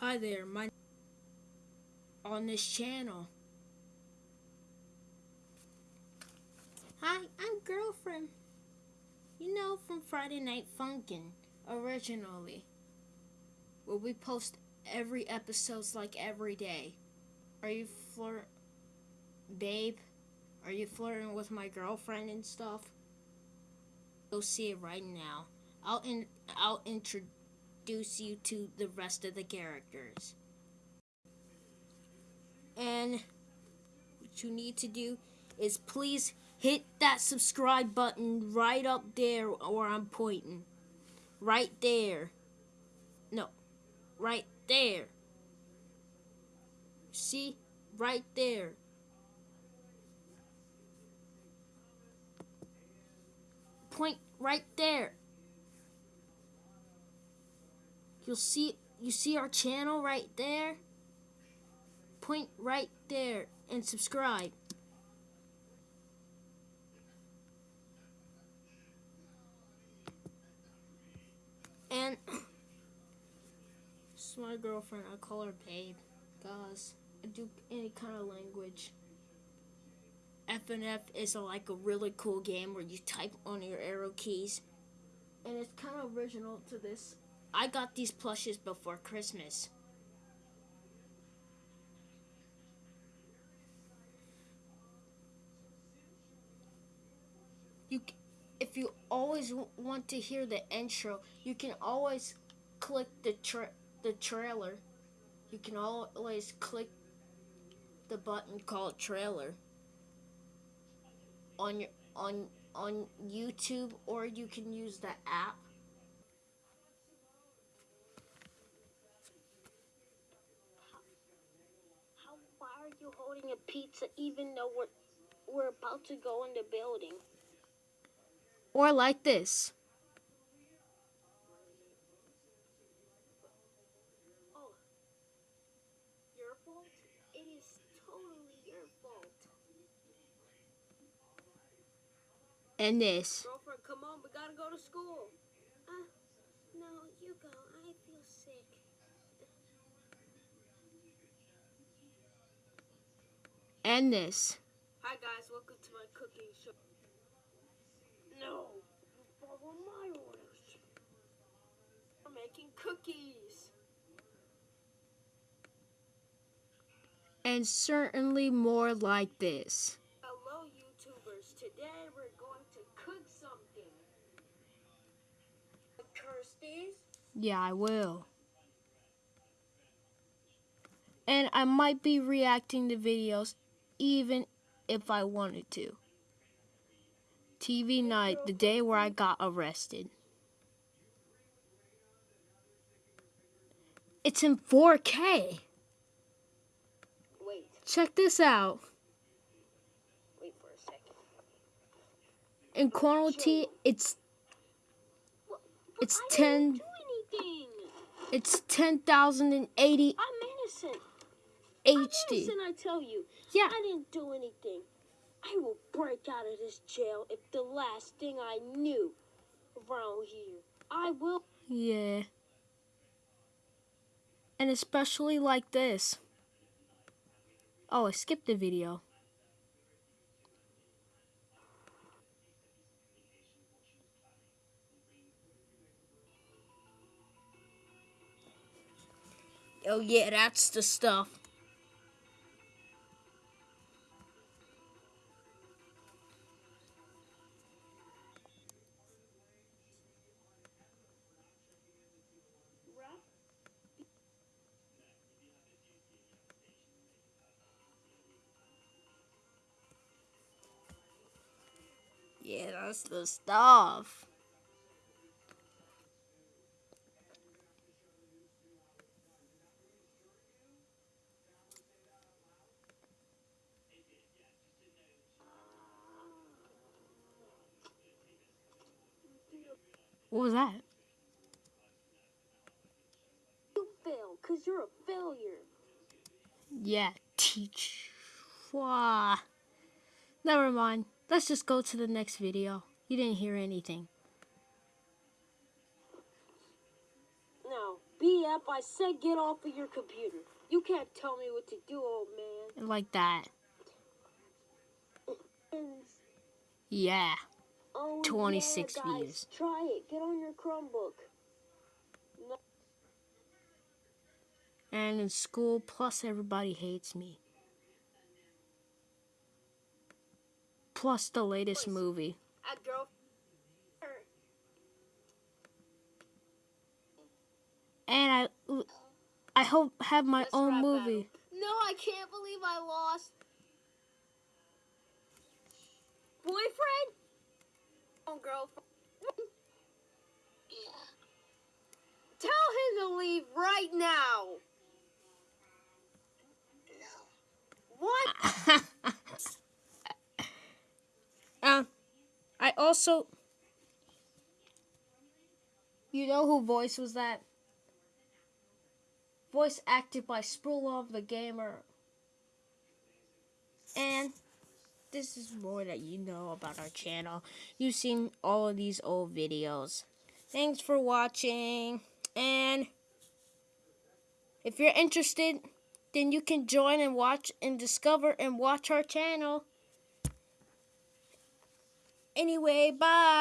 Hi there, my on this channel. Hi, I'm girlfriend. You know from Friday Night Funkin' originally. Where we post every episodes like every day. Are you flirt babe? Are you flirting with my girlfriend and stuff? Go see it right now. I'll in I'll introduce you to the rest of the characters. And what you need to do is please hit that subscribe button right up there where I'm pointing. Right there. No. Right there. See? Right there. Point right there. You'll see you see our channel right there? Point right there and subscribe. And this is my girlfriend. I call her babe. Guys, I do any kind of language. FNF is a, like a really cool game where you type on your arrow keys. And it's kind of original to this. I got these plushes before Christmas. You, if you always want to hear the intro, you can always click the tra the trailer. You can always click the button called trailer on your on on YouTube or you can use the app. Are you holding a pizza even though we're we're about to go in the building? Or like this. Oh. Your fault? It is totally your fault. And this. Girlfriend, come on, we gotta go to school. Uh, no, you go. I feel sick. And this. Hi guys, welcome to my cooking show. No, you follow my orders. I'm making cookies. And certainly more like this. Hello, YouTubers. Today we're going to cook something. Kirsty's? Yeah, I will. And I might be reacting to videos even if I wanted to. TV night, the day where I got arrested. It's in 4K. Wait, Check this out. wait for a second. In quality, it's What? It's I 10 didn't do anything. it's 10,080 I'm innocent. HD. innocent, I tell you. Yeah, I didn't do anything. I will break out of this jail if the last thing I knew around here. I will. yeah. And especially like this. Oh, I skipped the video. Oh yeah, that's the stuff. Yeah, that's the stuff. What was that? You fail, because you're a failure. Yeah, teach. Wah. Never mind. Let's just go to the next video. You didn't hear anything. Now, Yep, I said get off of your computer. You can't tell me what to do, old man. Like that. Yeah. Oh, 26 yeah, guys, views. Try it. Get on your Chromebook. No, And in school, plus everybody hates me. Plus the latest movie. And I I hope have my Let's own movie. No, I can't believe I lost. Boyfriend? Oh, girlfriend. Tell him to leave right now. What? uh, I also You know who voice was that? Voice acted by Sprulov the Gamer. And this is more that you know about our channel. You've seen all of these old videos. Thanks for watching. And if you're interested, then you can join and watch and discover and watch our channel. Anyway, bye.